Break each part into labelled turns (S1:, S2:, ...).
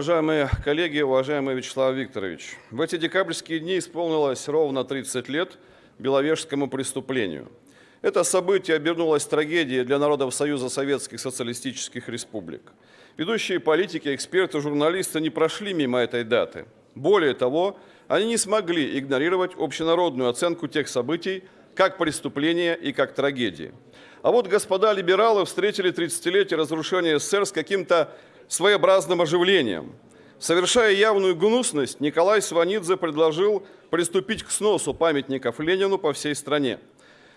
S1: Уважаемые коллеги, уважаемый Вячеслав Викторович, в эти декабрьские дни исполнилось ровно 30 лет Беловежскому преступлению. Это событие обернулось трагедией для народов Союза Советских Социалистических Республик. Ведущие политики, эксперты, журналисты не прошли мимо этой даты. Более того, они не смогли игнорировать общенародную оценку тех событий как преступления и как трагедии. А вот господа либералы встретили 30-летие разрушения СССР с каким-то своеобразным оживлением. Совершая явную гнусность, Николай Сванидзе предложил приступить к сносу памятников Ленину по всей стране.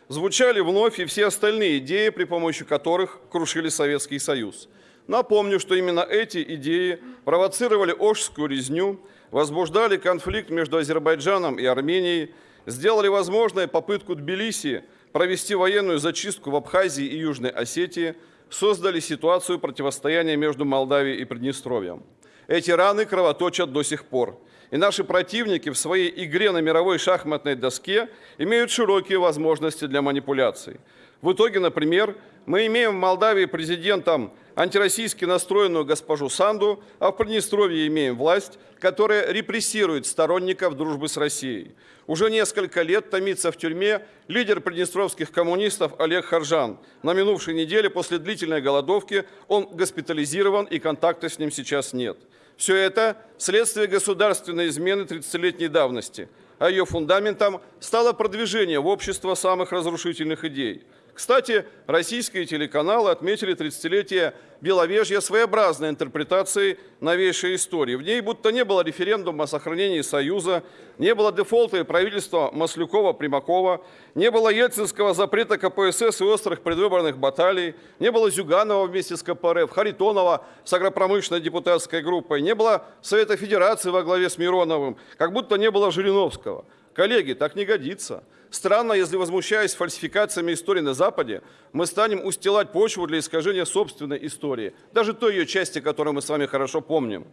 S1: Звучали вновь и все остальные идеи, при помощи которых крушили Советский Союз. Напомню, что именно эти идеи провоцировали Ожскую резню, возбуждали конфликт между Азербайджаном и Арменией, сделали возможной попытку Тбилиси провести военную зачистку в Абхазии и Южной Осетии, создали ситуацию противостояния между Молдавией и Приднестровьем. Эти раны кровоточат до сих пор. И наши противники в своей игре на мировой шахматной доске имеют широкие возможности для манипуляций. В итоге, например, мы имеем в Молдавии президентом антироссийски настроенную госпожу Санду, а в Приднестровье имеем власть, которая репрессирует сторонников дружбы с Россией. Уже несколько лет томится в тюрьме лидер приднестровских коммунистов Олег Харжан. На минувшей неделе после длительной голодовки он госпитализирован и контакта с ним сейчас нет. Все это следствие государственной измены 30-летней давности, а ее фундаментом стало продвижение в общество самых разрушительных идей – кстати, российские телеканалы отметили 30-летие Беловежья своеобразной интерпретацией новейшей истории. В ней будто не было референдума о сохранении Союза, не было дефолта и правительства Маслюкова-Примакова, не было ельцинского запрета КПСС и острых предвыборных баталий, не было Зюганова вместе с КПРФ, Харитонова с агропромышленной депутатской группой, не было Совета Федерации во главе с Мироновым, как будто не было Жириновского. Коллеги, так не годится. Странно, если, возмущаясь фальсификациями истории на Западе, мы станем устилать почву для искажения собственной истории, даже той ее части, которую мы с вами хорошо помним.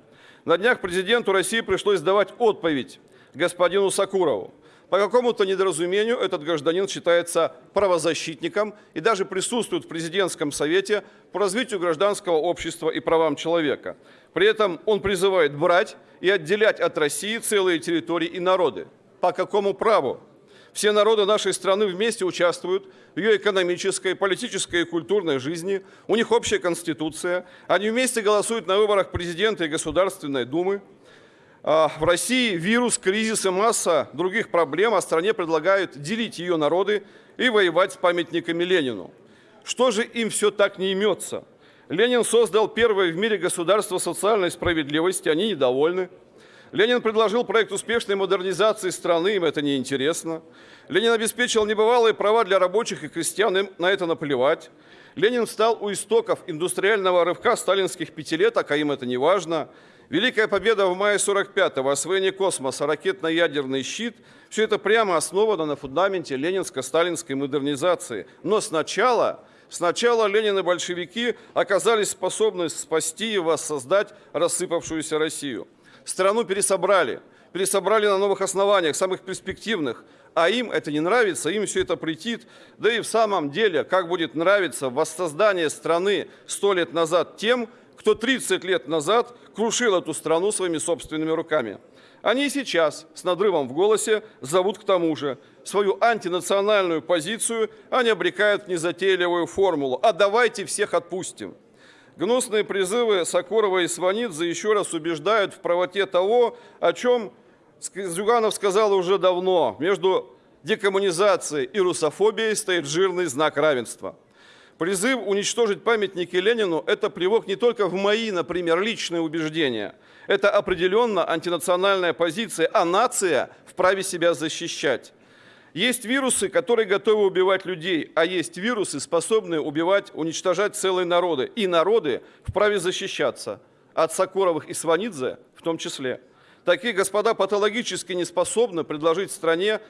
S1: На днях президенту России пришлось давать отповедь господину Сакурову. По какому-то недоразумению этот гражданин считается правозащитником и даже присутствует в президентском совете по развитию гражданского общества и правам человека. При этом он призывает брать и отделять от России целые территории и народы. По какому праву? Все народы нашей страны вместе участвуют в ее экономической, политической и культурной жизни. У них общая конституция. Они вместе голосуют на выборах президента и Государственной Думы. А в России вирус, кризис и масса других проблем, а стране предлагают делить ее народы и воевать с памятниками Ленину. Что же им все так не имется? Ленин создал первое в мире государство социальной справедливости, они недовольны. Ленин предложил проект успешной модернизации страны, им это неинтересно. Ленин обеспечил небывалые права для рабочих и крестьян, им на это наплевать. Ленин стал у истоков индустриального рывка сталинских пятилеток, а им это не важно. Великая победа в мае 45-го, освоение космоса, ракетно-ядерный щит – все это прямо основано на фундаменте ленинско-сталинской модернизации. Но сначала, сначала Ленин и большевики оказались способны спасти и воссоздать рассыпавшуюся Россию. Страну пересобрали, пересобрали на новых основаниях, самых перспективных, а им это не нравится, им все это претит. Да и в самом деле, как будет нравиться воссоздание страны сто лет назад тем, кто 30 лет назад крушил эту страну своими собственными руками. Они сейчас с надрывом в голосе зовут к тому же. Свою антинациональную позицию они обрекают в незатейливую формулу. А давайте всех отпустим. Гнусные призывы Сокурова и Сванидзе еще раз убеждают в правоте того, о чем Зюганов сказал уже давно. Между декоммунизацией и русофобией стоит жирный знак равенства. Призыв уничтожить памятники Ленину – это плевок не только в мои, например, личные убеждения. Это определенно антинациональная позиция, а нация вправе себя защищать. Есть вирусы, которые готовы убивать людей, а есть вирусы, способные убивать, уничтожать целые народы. И народы вправе защищаться от Сокуровых и Сванидзе в том числе. Такие господа патологически не способны предложить стране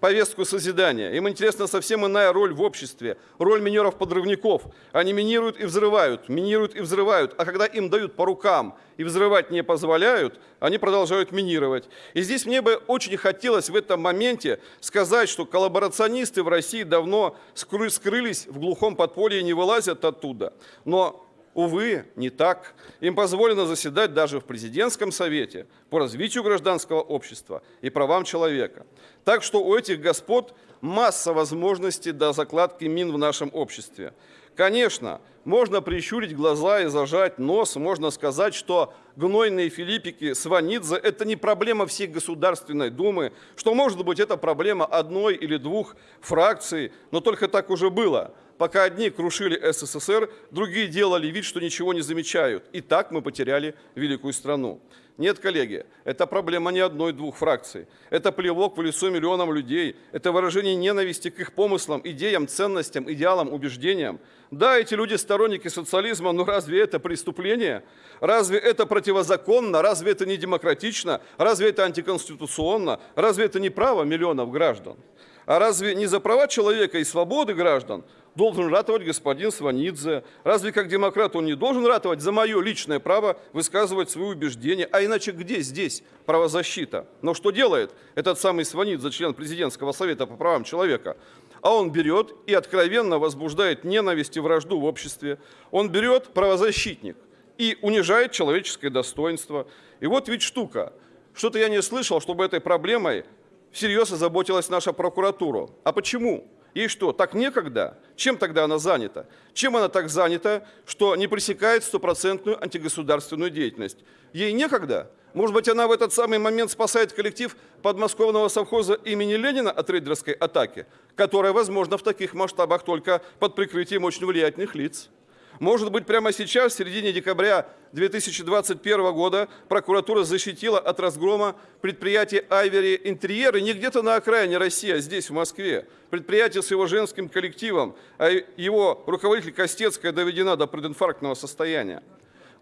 S1: повестку созидания. Им интересна совсем иная роль в обществе, роль минеров-подрывников. Они минируют и взрывают, минируют и взрывают, а когда им дают по рукам и взрывать не позволяют, они продолжают минировать. И здесь мне бы очень хотелось в этом моменте сказать, что коллаборационисты в России давно скрылись в глухом подполье и не вылазят оттуда. Но Увы, не так. Им позволено заседать даже в президентском совете по развитию гражданского общества и правам человека. Так что у этих господ масса возможностей до закладки мин в нашем обществе. Конечно, можно прищурить глаза и зажать нос, можно сказать, что гнойные филиппики Сванидзе – это не проблема всей Государственной Думы, что, может быть, это проблема одной или двух фракций, но только так уже было. Пока одни крушили СССР, другие делали вид, что ничего не замечают. И так мы потеряли великую страну. Нет, коллеги, это проблема не одной-двух фракций. Это плевок в лицо миллионам людей. Это выражение ненависти к их помыслам, идеям, ценностям, идеалам, убеждениям. Да, эти люди сторонники социализма, но разве это преступление? Разве это противозаконно? Разве это не демократично? Разве это антиконституционно? Разве это не право миллионов граждан? А разве не за права человека и свободы граждан должен ратовать господин Сванидзе? Разве как демократ он не должен ратовать за мое личное право высказывать свои убеждения? А иначе где здесь правозащита? Но что делает этот самый Сванидзе, член президентского совета по правам человека? А он берет и откровенно возбуждает ненависть и вражду в обществе. Он берет правозащитник и унижает человеческое достоинство. И вот ведь штука. Что-то я не слышал, чтобы этой проблемой всерьез озаботилась наша прокуратура. А почему? Ей что, так некогда? Чем тогда она занята? Чем она так занята, что не пресекает стопроцентную антигосударственную деятельность? Ей некогда? Может быть, она в этот самый момент спасает коллектив подмосковного совхоза имени Ленина от рейдерской атаки, которая возможна в таких масштабах только под прикрытием очень влиятельных лиц? Может быть, прямо сейчас, в середине декабря 2021 года, прокуратура защитила от разгрома предприятие «Айвери Интерьер» и не где-то на окраине России, а здесь, в Москве. Предприятие с его женским коллективом, а его руководитель Костецкая доведена до прединфарктного состояния.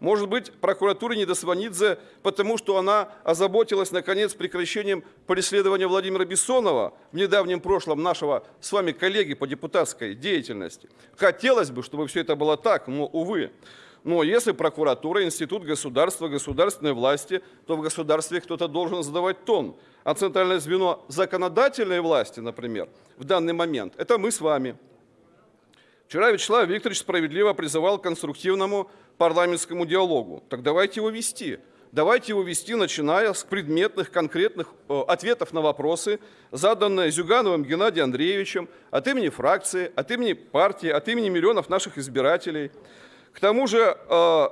S1: Может быть, прокуратура не до Сванидзе, потому что она озаботилась, наконец, прекращением преследования Владимира Бессонова в недавнем прошлом нашего с вами коллеги по депутатской деятельности. Хотелось бы, чтобы все это было так, но, увы. Но если прокуратура, институт государства, государственной власти, то в государстве кто-то должен задавать тон. А центральное звено законодательной власти, например, в данный момент, это мы с вами. Вчера Вячеслав Викторович справедливо призывал к конструктивному парламентскому диалогу. Так давайте его вести. Давайте его вести, начиная с предметных, конкретных э, ответов на вопросы, заданные Зюгановым Геннадием Андреевичем от имени фракции, от имени партии, от имени миллионов наших избирателей. К тому же, э,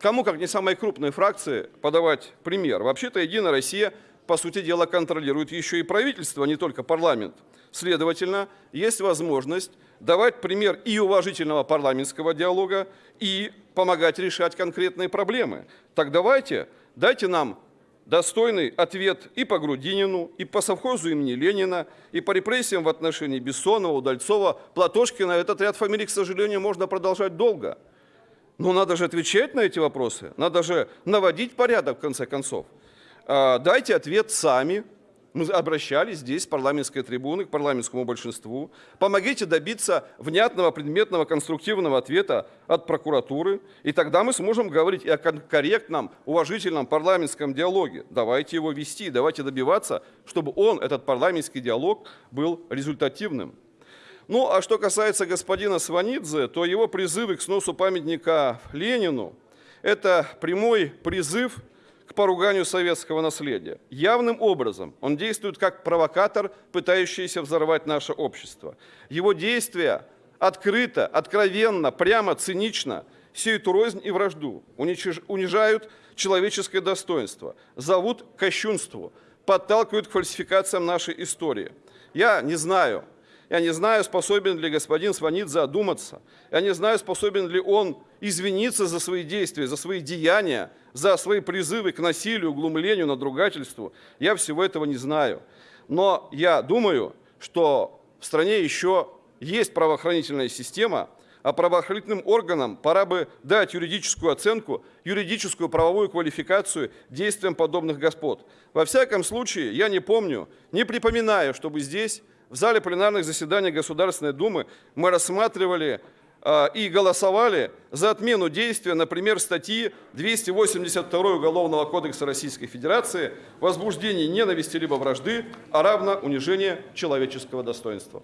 S1: кому, как не самой крупной фракции, подавать пример? Вообще-то «Единая Россия» по сути дела, контролирует еще и правительство, а не только парламент. Следовательно, есть возможность давать пример и уважительного парламентского диалога, и помогать решать конкретные проблемы. Так давайте, дайте нам достойный ответ и по Грудинину, и по совхозу имени Ленина, и по репрессиям в отношении Бессонова, Удальцова, Платошкина. Этот ряд фамилий, к сожалению, можно продолжать долго. Но надо же отвечать на эти вопросы, надо же наводить порядок, в конце концов. А, дайте ответ сами. Мы обращались здесь, с парламентской трибуны, к парламентскому большинству. Помогите добиться внятного, предметного, конструктивного ответа от прокуратуры. И тогда мы сможем говорить и о корректном, уважительном парламентском диалоге. Давайте его вести, давайте добиваться, чтобы он, этот парламентский диалог, был результативным. Ну, а что касается господина Сванидзе, то его призывы к сносу памятника Ленину – это прямой призыв к поруганию советского наследия. Явным образом он действует как провокатор, пытающийся взорвать наше общество. Его действия открыто, откровенно, прямо, цинично сеют рознь и вражду, унижают человеческое достоинство, зовут к кощунству, подталкивают к фальсификациям нашей истории. Я не знаю, я не знаю, способен ли господин Сванидзе задуматься. Я не знаю, способен ли он извиниться за свои действия, за свои деяния, за свои призывы к насилию, глумлению, надругательству. Я всего этого не знаю. Но я думаю, что в стране еще есть правоохранительная система, а правоохранительным органам пора бы дать юридическую оценку, юридическую правовую квалификацию действиям подобных господ. Во всяком случае, я не помню, не припоминаю, чтобы здесь в зале пленарных заседаний Государственной Думы мы рассматривали э, и голосовали за отмену действия, например, статьи 282 Уголовного кодекса Российской Федерации «Возбуждение ненависти либо вражды, а равно унижение человеческого достоинства».